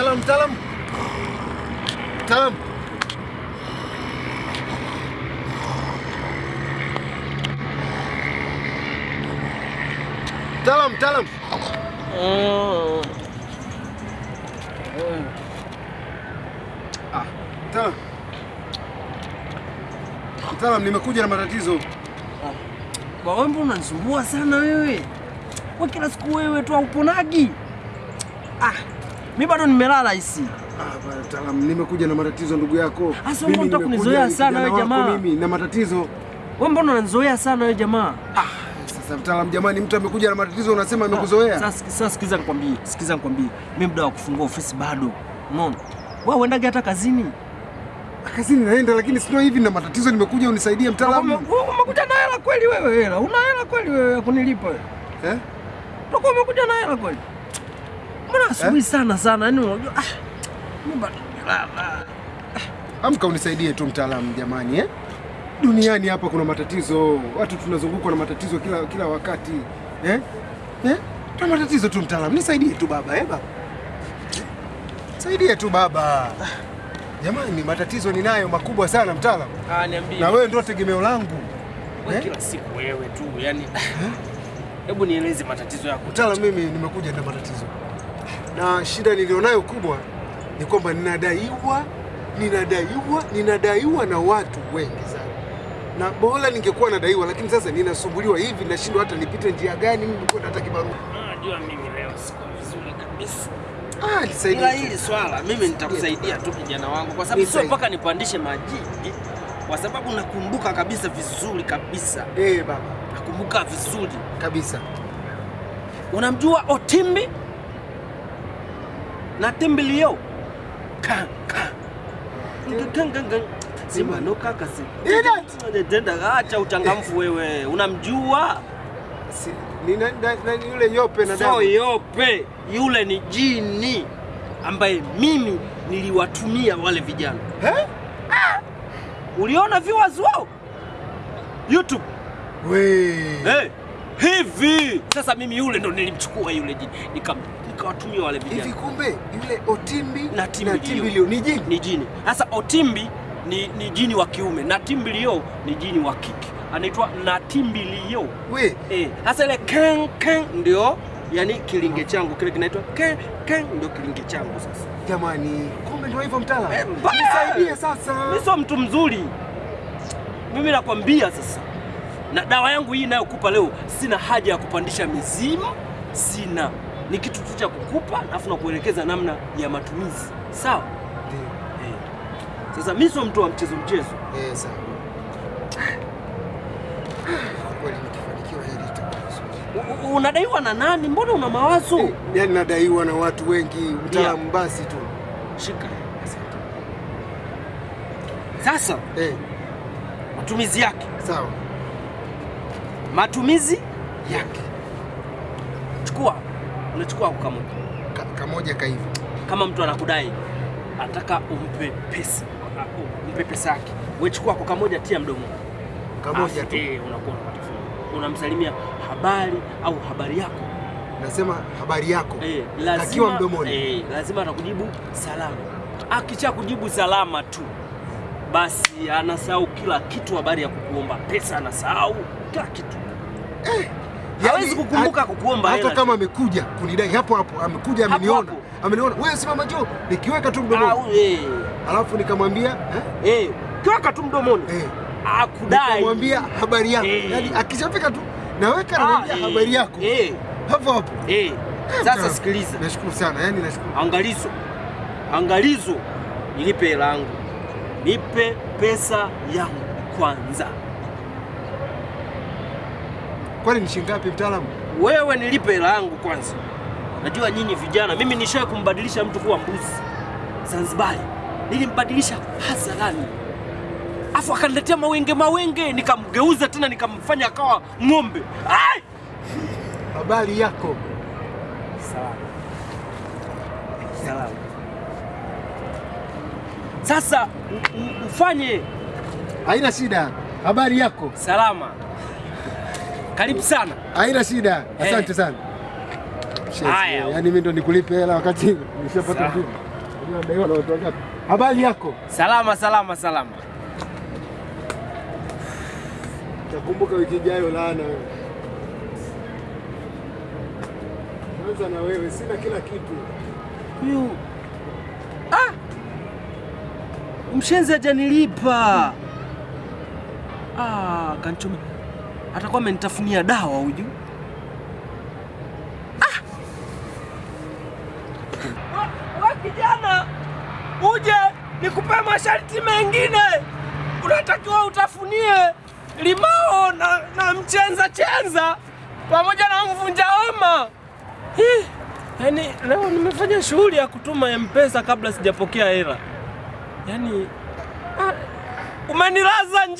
Mtaalamu, him, tell him. Oh. Ah, mtaalamu. Mtaalamu, nimekuja na matatizo. Wewe mbona unanisumbua sana wewe? Kwa kila siku wewe tu hauponagi. Ah, mimi bado nimelala hisi. Ah, mtaalamu, nimekuja na matatizo ndugu yako. Asa, Mimi nataka unataka kunizoea sana wewe jamaa? Mimi na matatizo. Wewe mbona unanizoea sana wewe jamaa? Ah. Sasa mtaalamu, jamani, mtu amekuja na matatizo unasema amekuzoea? Sasa sasa sikiza nikwambie, sikiza nikwambie. Mimi muda wa kufungua ofisi bado. Unaona? Wewe uendage hata kazini. Kazini naenda lakini sio hivi na matatizo, nimekuja unisaidie mtaalamu. Umekuja na hela kweli wewe hela? Una hela kweli wewe kunilipa wewe? Eh? Utakuwa umekuja na hela kweli? Mbona asubuhi sana sana? Yaani unajua ah, mimi bado nimelala. Amka unisaidie tu mtaalamu jamani, eh? Duniani hapa kuna matatizo, watu tunazungukwa na matatizo kila kila wakati eh? Eh? Tuna matatizo tu mtaalamu, nisaidie tu baba eh, baba. Saidie tu baba. Jamani, matatizo ninayo makubwa sana mtaalamu, Ah, niambie. na wewe ndio tegemeo langu Wewe eh? kila siku wewe tu yani. Hebu nieleze matatizo yako. Mtaalamu, mimi nimekuja na matatizo, na shida nilionayo kubwa ni kwamba ninadaiwa, ninadaiwa, ninadaiwa na watu wengi sana, na bora ningekuwa nadaiwa, lakini sasa ninasumbuliwa hivi, nashindwa hata nipite njia gani mimi kwenda hata kibarua. Unajua mimi leo siko vizuri kabisa. Ah, Ila nisaidie. hili swala mimi nitakusaidia tu kijana wangu, kwa sababu sio mpaka nipandishe majini, kwa sababu nakumbuka kabisa vizuri kabisa, Eh, baba, nakumbuka vizuri. kabisa. Unamjua Otimbi na kasi. Denda acha uchangamfu wewe. Unamjua? Si, ni na, na, na, yule yope na So yope yule ni jini ambaye mimi niliwatumia wale vijana. Eh? Uliona viewers wao YouTube? We. Hey, hivi sasa mimi yule ndo nilimchukua yule jini nika nikawatumia wale vijana. Hivi kumbe yule Otimbi Na Timbilio. Timbilio ni jini? ni jini. Sasa Otimbi ni, ni jini wa kiume na Timbilio ni jini wa kike, anaitwa Natimbilio. We. Eh, sasa ile ken ken ndio yani kilinge changu kile kinaitwa ken ken ndio kilinge changu sasa. Jamani, kumbe ndio hivyo mtaalamu. Eh. Nisaidie sasa. Mimi sio mtu mzuri. Mimi nakwambia sasa, na dawa yangu hii inayokupa leo, sina haja ya kupandisha mizimu, sina. Ni kitu tu cha kukupa, alafu na kuelekeza namna ya matumizi, sawa? Ndio. Eh. Sasa mimi sio mtu wa mchezo mchezo. Eh, sawa. Kweli nikifanikiwa hili Unadaiwa na nani? Mbona una mawazo? Eh, Yaani nadaiwa na watu wengi, mtaalamu basi tu. Shika sasa, Eh, matumizi yake, sawa. matumizi yake, chukua, unachukua kamoja Ka, kamoja kaivi. kama mtu anakudai anataka umpe pesa umpe pesa yake, wewe chukua kwa kamoja, tia mdomo Kamoja tu. eh, unakuwa unapata fungu. unamsalimia habari au habari yako Nasema habari yako. eh, Akiwa lazima mdomoni. eh, lazima atakujibu salama. akicha kujibu salama tu, basi anasahau kila kitu, habari ya kukuomba pesa anasahau kila kitu. Hawezi Yaani, kukumbuka kukuomba Hata kama amekuja kunidai hapo hapo, amekuja ameniona. Ameniona. Wewe simama njoo, nikiweka tu mdomoni. eh, Alafu nikamwambia, eh? eh, kiweka tu mdomoni Eh. akudai Nikamwambia habari yako. Eh. yani akishafika tu naweka Ah, ananiambia eh, habari yako. eh, Hapo hapo. eh. Sasa sikiliza, Nashukuru sana. yani nashukuru. angalizo, angalizo, nilipe hela yangu, nipe pesa yangu kwanza. Kwani ni shilingi ngapi mtaalamu? Wewe nilipe hela yangu kwanza. Najua nyinyi vijana, mimi nishawahi kumbadilisha mtu kuwa mbuzi Zanzibar, nilimbadilisha hadharani, afu akaniletea mawenge mawenge, nikamgeuza tena nikamfanya akawa ng'ombe. Ai! Habari yako. Salamu. Salamu. Sasa mfanye, Haina shida. Habari yako. salama. Karibu sana. Haina shida. Asante Eh. sana. Haya. Yaani mimi ndo nikulipe hela wakati nishapata Sawa. Unadaiwa na watu wangapi? Habari yako? Salama salama salama. Takumbuka wiki ijayo lana wewe. Kwanza na wewe sina kila kitu. Yu. ah! Mshenzi hajanilipa. Ah, kanchome. Atakuwa amenitafunia dawa huyu. Ah! Wa kijana, uje nikupe masharti mengine. Unatakiwa utafunie limao na, na mchenza chenza pamoja na mvunja yani Yaani leo nimefanya shughuli ya kutuma M-Pesa kabla sijapokea hela. Yaani ah, umenilaza nje